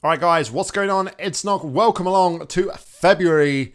All right, guys, what's going on? It's Nog. Welcome along to February's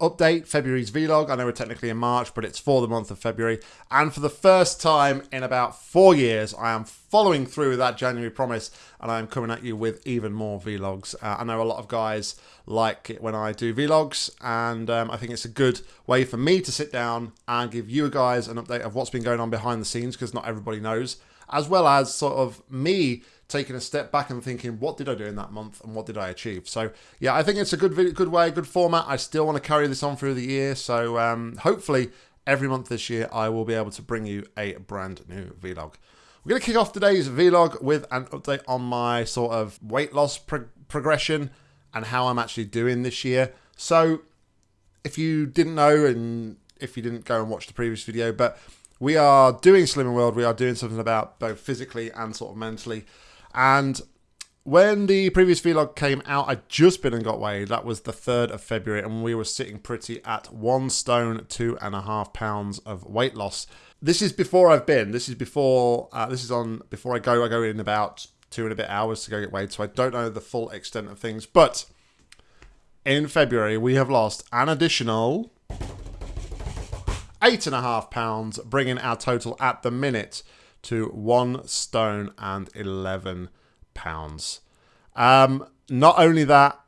update, February's vlog. I know we're technically in March, but it's for the month of February. And for the first time in about four years, I am following through with that January promise, and I'm coming at you with even more vlogs. Uh, I know a lot of guys like it when I do vlogs, and um, I think it's a good way for me to sit down and give you guys an update of what's been going on behind the scenes, because not everybody knows, as well as sort of me taking a step back and thinking, what did I do in that month and what did I achieve? So yeah, I think it's a good good way, good format. I still want to carry this on through the year. So um, hopefully every month this year, I will be able to bring you a brand new vlog. We're going to kick off today's vlog with an update on my sort of weight loss pro progression and how I'm actually doing this year. So if you didn't know and if you didn't go and watch the previous video, but we are doing Slimming World. We are doing something about both physically and sort of mentally. And when the previous vlog came out, I'd just been and got weighed. That was the 3rd of February, and we were sitting pretty at one stone, two and a half pounds of weight loss. This is before I've been. This is before, uh, this is on, before I go, I go in about two and a bit hours to go get weighed, so I don't know the full extent of things. But in February, we have lost an additional eight and a half pounds, bringing our total at the minute to one stone and 11 pounds. Um, not only that,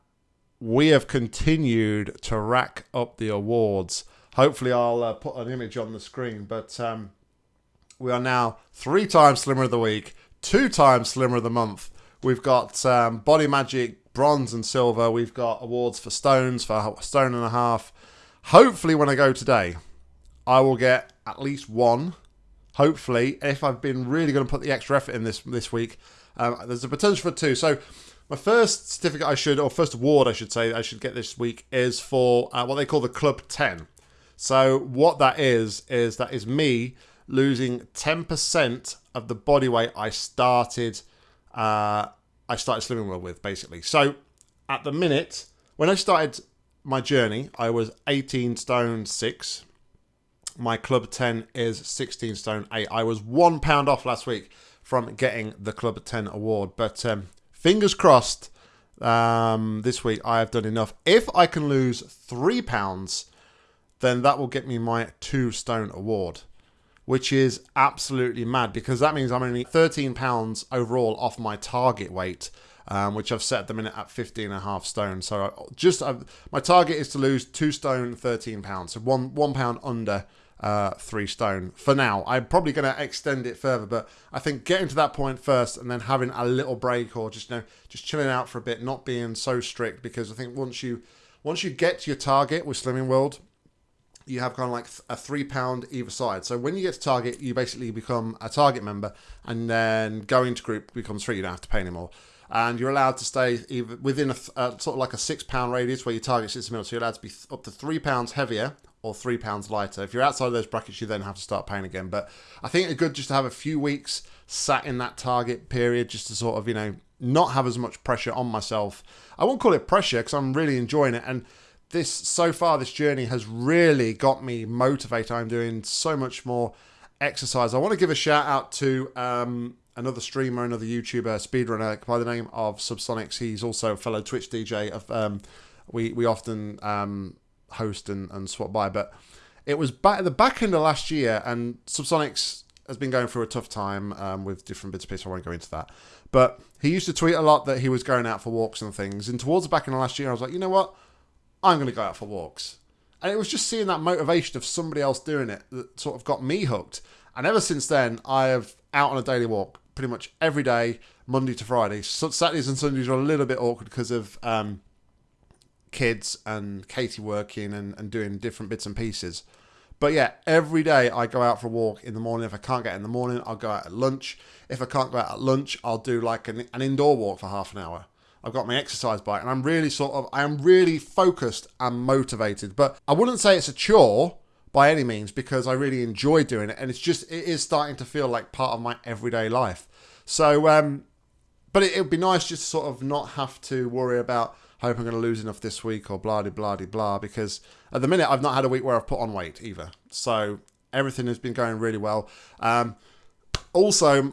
we have continued to rack up the awards. Hopefully, I'll uh, put an image on the screen, but um, we are now three times Slimmer of the Week, two times Slimmer of the Month. We've got um, Body Magic bronze and silver. We've got awards for stones for a stone and a half. Hopefully, when I go today, I will get at least one hopefully, if I've been really going to put the extra effort in this this week, um, there's a potential for two. So my first certificate I should, or first award I should say, I should get this week is for uh, what they call the Club 10. So what that is, is that is me losing 10% of the body weight I started, uh, I started Slimming World with, basically. So at the minute, when I started my journey, I was 18 stone 6 my club 10 is 16 stone 8. I was one pound off last week from getting the club 10 award, but um, fingers crossed um, this week I have done enough. If I can lose three pounds, then that will get me my two stone award, which is absolutely mad because that means I'm only 13 pounds overall off my target weight. Um, which I've set at the minute at 15 and a half stone. So just I've, my target is to lose two stone, 13 pounds. So one one pound under uh, three stone for now. I'm probably going to extend it further, but I think getting to that point first and then having a little break or just you know just chilling out for a bit, not being so strict because I think once you once you get to your target with Slimming World, you have kind of like a three pound either side. So when you get to target, you basically become a target member, and then going to group becomes free. You don't have to pay anymore. And you're allowed to stay within a, a sort of like a six pound radius where your target sits in the middle. So you're allowed to be up to three pounds heavier or three pounds lighter. If you're outside of those brackets, you then have to start paying again. But I think it's good just to have a few weeks sat in that target period just to sort of, you know, not have as much pressure on myself. I won't call it pressure because I'm really enjoying it. And this, so far, this journey has really got me motivated. I'm doing so much more exercise. I want to give a shout out to um, another streamer, another YouTuber, speedrunner by the name of Subsonics. He's also a fellow Twitch DJ. Of um, we we often um, host and, and swap by. But it was back at the back end of last year, and Subsonics has been going through a tough time um, with different bits of pieces. I won't go into that. But he used to tweet a lot that he was going out for walks and things. And towards the back end of last year, I was like, you know what? I'm going to go out for walks. And it was just seeing that motivation of somebody else doing it that sort of got me hooked. And ever since then, I have out on a daily walk pretty much every day, Monday to Friday. So Saturdays and Sundays are a little bit awkward because of um, kids and Katie working and, and doing different bits and pieces. But yeah, every day I go out for a walk in the morning. If I can't get in the morning, I'll go out at lunch. If I can't go out at lunch, I'll do like an, an indoor walk for half an hour. I've got my exercise bike and I'm really sort of, I am really focused and motivated. But I wouldn't say it's a chore by any means because I really enjoy doing it. And it's just, it is starting to feel like part of my everyday life. So, um, but it would be nice just to sort of not have to worry about hope I'm going to lose enough this week or blah, blah, blah, blah. Because at the minute, I've not had a week where I've put on weight either. So everything has been going really well. Um, also,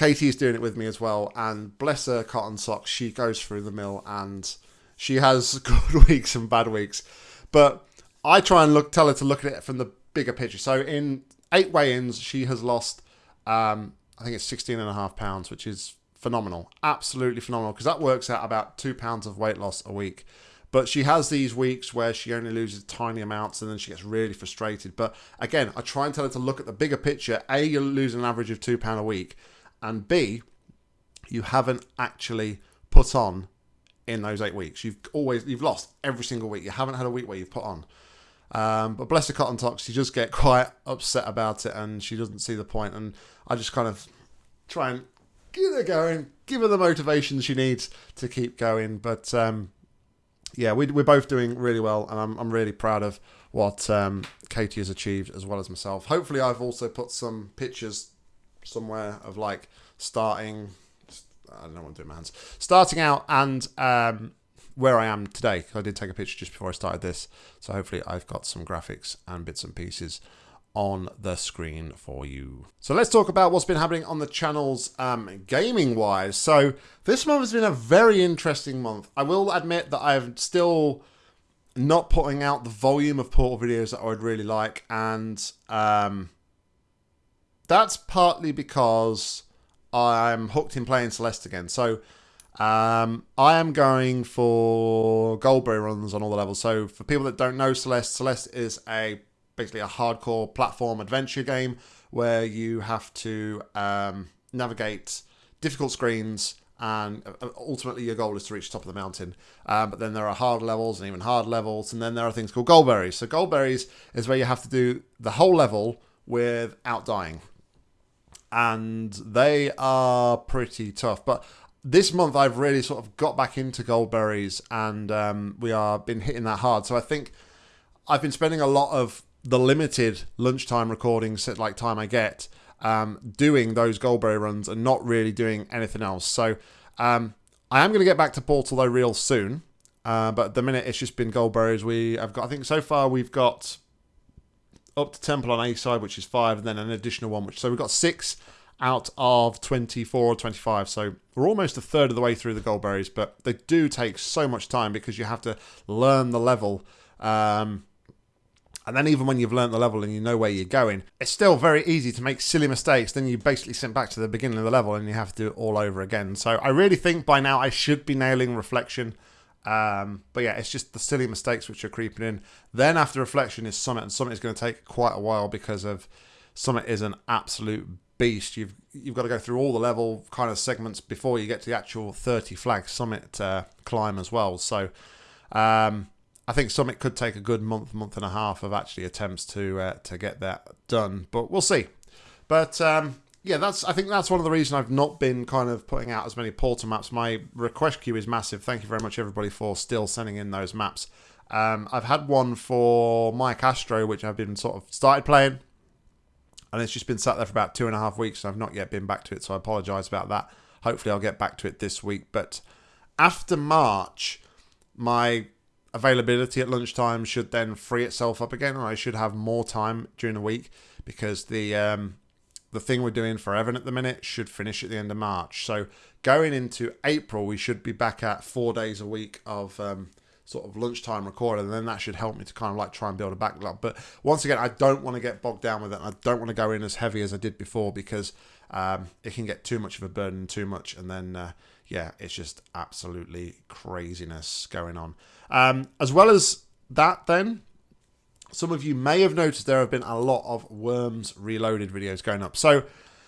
is doing it with me as well, and bless her cotton socks, she goes through the mill and she has good weeks and bad weeks. But I try and look, tell her to look at it from the bigger picture. So in eight weigh-ins, she has lost, um, I think it's 16 and a half pounds, which is phenomenal, absolutely phenomenal, because that works out about two pounds of weight loss a week. But she has these weeks where she only loses tiny amounts and then she gets really frustrated. But again, I try and tell her to look at the bigger picture. A, you're losing an average of two pound a week, and B, you haven't actually put on in those eight weeks. You've always you've lost every single week. You haven't had a week where you've put on. Um, but bless her cotton talks, she just get quite upset about it and she doesn't see the point. And I just kind of try and get her going, give her the motivation she needs to keep going. But um, yeah, we, we're both doing really well, and I'm, I'm really proud of what um, Katie has achieved as well as myself. Hopefully, I've also put some pictures somewhere of like starting. I don't know what I'm doing, my hands. Starting out and um, where I am today. I did take a picture just before I started this, so hopefully I've got some graphics and bits and pieces on the screen for you. So let's talk about what's been happening on the channels um, gaming wise. So this month has been a very interesting month. I will admit that I'm still not putting out the volume of Portal videos that I would really like and um, that's partly because I'm hooked in playing Celeste again. So um, I am going for Goldberry runs on all the levels. So for people that don't know Celeste, Celeste is a basically a hardcore platform adventure game where you have to um, navigate difficult screens and uh, ultimately your goal is to reach the top of the mountain. Um, but then there are hard levels and even hard levels, and then there are things called goldberries. So goldberries is where you have to do the whole level without dying, and they are pretty tough. But this month I've really sort of got back into goldberries, and um, we are been hitting that hard. So I think I've been spending a lot of the limited lunchtime recordings like time I get um, doing those Goldberry runs and not really doing anything else. So um, I am going to get back to Portal though real soon. Uh, but at the minute it's just been Goldberries. We have got I think so far we've got up to Temple on A side, which is five, and then an additional one, which so we've got six out of 24 or 25. So we're almost a third of the way through the Goldberries, but they do take so much time because you have to learn the level. Um, and then even when you've learned the level and you know where you're going, it's still very easy to make silly mistakes. Then you basically sent back to the beginning of the level and you have to do it all over again. So I really think by now I should be nailing reflection. Um, but yeah, it's just the silly mistakes which are creeping in. Then after reflection is summit, and summit is going to take quite a while because of summit is an absolute beast. You've you've got to go through all the level kind of segments before you get to the actual 30 flag summit uh, climb as well. So um, I think Summit could take a good month, month and a half of actually attempts to uh, to get that done, but we'll see. But um, yeah, that's I think that's one of the reasons I've not been kind of putting out as many portal maps. My request queue is massive. Thank you very much everybody for still sending in those maps. Um, I've had one for Mike Astro, which I've been sort of started playing, and it's just been sat there for about two and a half weeks, and I've not yet been back to it. So I apologise about that. Hopefully, I'll get back to it this week. But after March, my availability at lunchtime should then free itself up again, and I should have more time during the week because the um, the thing we're doing for Evan at the minute should finish at the end of March. So going into April, we should be back at four days a week of um, sort of lunchtime recording, and then that should help me to kind of like try and build a backlog. But once again, I don't want to get bogged down with it. I don't want to go in as heavy as I did before because um, it can get too much of a burden, too much, and then uh, yeah, it's just absolutely craziness going on. Um, as well as that, then, some of you may have noticed there have been a lot of Worms Reloaded videos going up. So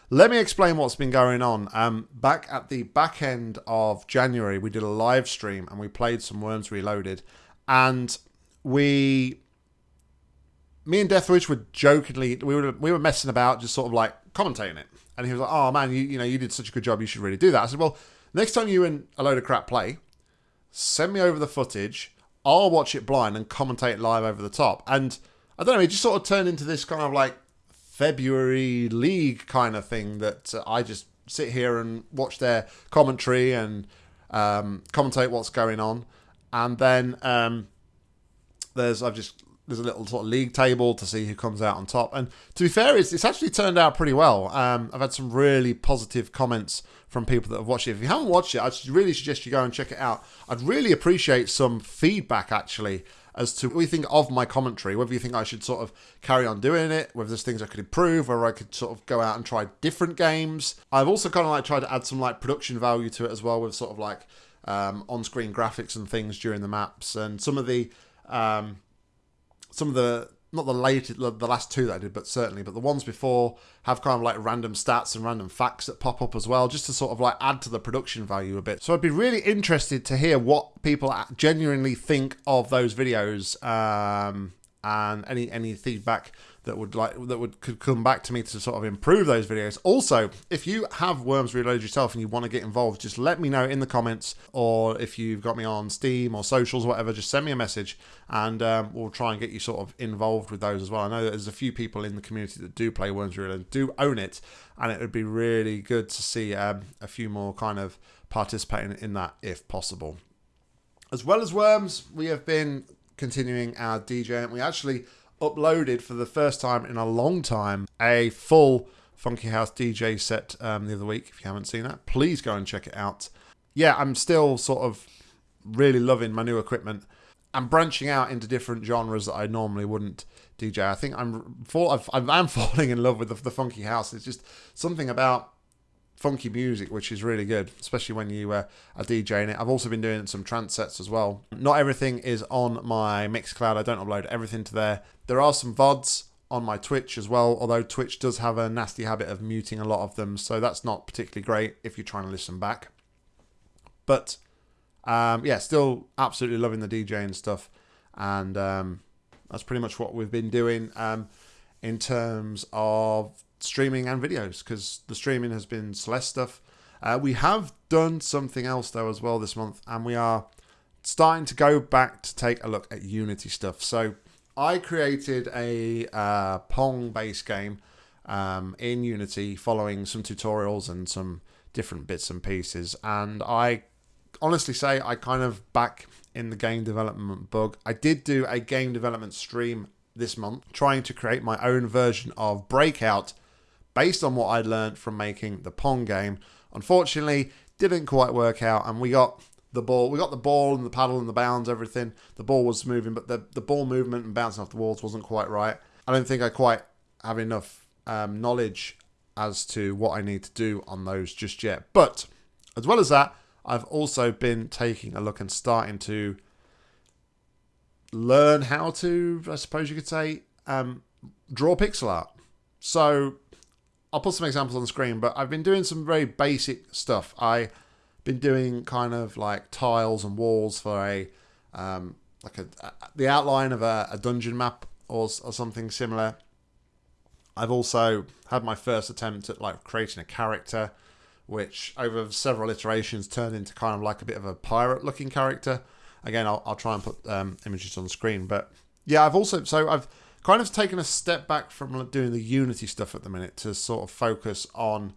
let me explain what's been going on. Um, back at the back end of January, we did a live stream and we played some Worms Reloaded. And we, me and Deathwitch were jokingly, we were, we were messing about, just sort of like commentating it. And he was like, oh man, you, you know, you did such a good job, you should really do that. I said, well, next time you and a load of crap play, send me over the footage. I'll watch it blind and commentate live over the top. And I don't know, it just sort of turned into this kind of like February league kind of thing that uh, I just sit here and watch their commentary and um, commentate what's going on. And then um, there's I've just there's a little sort of league table to see who comes out on top. And to be fair, it's, it's actually turned out pretty well. Um, I've had some really positive comments from people that have watched it. If you haven't watched it, I really suggest you go and check it out. I'd really appreciate some feedback actually as to what you think of my commentary, whether you think I should sort of carry on doing it, whether there's things I could improve, whether I could sort of go out and try different games. I've also kind of like tried to add some like production value to it as well with sort of like um, on-screen graphics and things during the maps and some of the um, some of the not the latest, the last two that I did, but certainly, but the ones before have kind of like random stats and random facts that pop up as well, just to sort of like add to the production value a bit. So I'd be really interested to hear what people genuinely think of those videos um, and any any feedback that would like that would could come back to me to sort of improve those videos. Also, if you have Worms Reloaded yourself and you want to get involved, just let me know in the comments, or if you've got me on Steam or socials, or whatever, just send me a message, and um, we'll try and get you sort of involved with those as well. I know there's a few people in the community that do play Worms Reloaded, do own it, and it would be really good to see um, a few more kind of participating in that if possible. As well as Worms, we have been continuing our DJ, and we actually uploaded for the first time in a long time a full Funky House DJ set um, the other week. If you haven't seen that, please go and check it out. Yeah, I'm still sort of really loving my new equipment. I'm branching out into different genres that I normally wouldn't DJ. I think I'm fall, I'm falling in love with the, the funky house. It's just something about funky music, which is really good, especially when you uh, are DJing it. I've also been doing some trance sets as well. Not everything is on my Mixcloud. I don't upload everything to there. There are some VODs on my Twitch as well, although Twitch does have a nasty habit of muting a lot of them, so that's not particularly great if you're trying to listen back. But um, yeah, still absolutely loving the DJing stuff, and um, that's pretty much what we've been doing um, in terms of streaming and videos because the streaming has been Celeste stuff. Uh, we have done something else though as well this month, and we are starting to go back to take a look at Unity stuff. So I created a uh, Pong based game um, in Unity following some tutorials and some different bits and pieces, and I honestly say I kind of back in the game development bug. I did do a game development stream this month trying to create my own version of Breakout based on what I'd learned from making the Pong game. Unfortunately, didn't quite work out, and we got the ball. We got the ball and the paddle and the bounds, everything. The ball was moving, but the, the ball movement and bouncing off the walls wasn't quite right. I don't think I quite have enough um, knowledge as to what I need to do on those just yet. But as well as that, I've also been taking a look and starting to learn how to, I suppose you could say, um, draw pixel art. So I'll put some examples on the screen, but I've been doing some very basic stuff. I've been doing kind of like tiles and walls for a um, like a, a, the outline of a, a dungeon map or, or something similar. I've also had my first attempt at like creating a character, which over several iterations turned into kind of like a bit of a pirate looking character. Again, I'll, I'll try and put um, images on screen, but yeah, I've also so I've kind of taken a step back from doing the Unity stuff at the minute to sort of focus on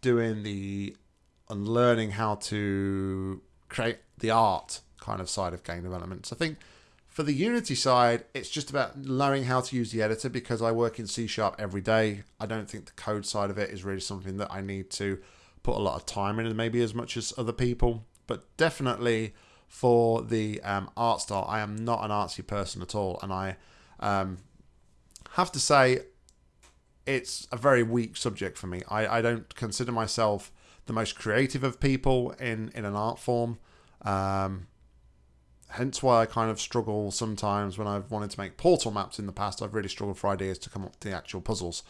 doing the and learning how to create the art kind of side of game development. So I think for the Unity side, it's just about learning how to use the editor because I work in C Sharp every day. I don't think the code side of it is really something that I need to put a lot of time in, and maybe as much as other people. But definitely for the um, art style, I am not an artsy person at all, and I um, have to say, it's a very weak subject for me. I, I don't consider myself the most creative of people in, in an art form. Um, hence why I kind of struggle sometimes when I've wanted to make portal maps in the past. I've really struggled for ideas to come up with the actual puzzles.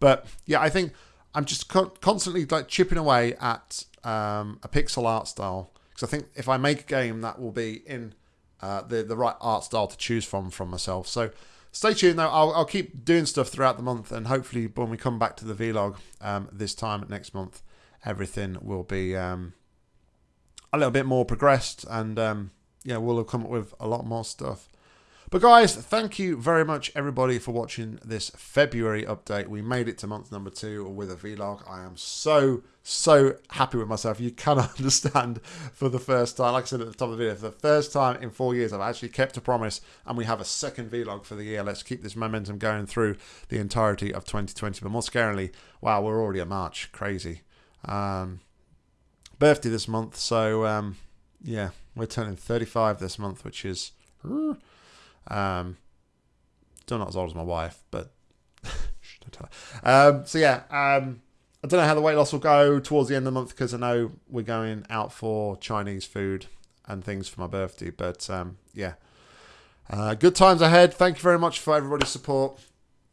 But yeah, I think I'm just co constantly like chipping away at um, a pixel art style because I think if I make a game, that will be in uh, the the right art style to choose from from myself. So stay tuned though. I'll, I'll keep doing stuff throughout the month, and hopefully, when we come back to the vlog um, this time next month, everything will be um, a little bit more progressed, and um, yeah, we'll have come up with a lot more stuff. But guys, thank you very much everybody for watching this February update. We made it to month number two with a vlog. I am so, so happy with myself. You cannot understand for the first time, like I said at the top of the video, for the first time in four years, I've actually kept a promise and we have a second vlog for the year. Let's keep this momentum going through the entirety of 2020. But more scarily, wow, we're already at March. Crazy. Um, birthday this month. So, um, yeah, we're turning 35 this month, which is um, still not as old as my wife, but don't tell her. Um, so yeah, um, I don't know how the weight loss will go towards the end of the month because I know we're going out for Chinese food and things for my birthday. But um, yeah, uh, good times ahead. Thank you very much for everybody's support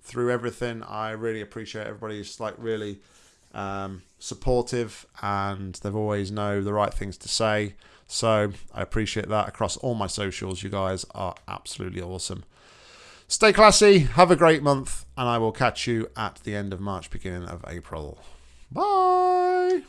through everything. I really appreciate everybody's like really um, supportive and they've always know the right things to say. So I appreciate that across all my socials. You guys are absolutely awesome. Stay classy, have a great month, and I will catch you at the end of March, beginning of April. Bye.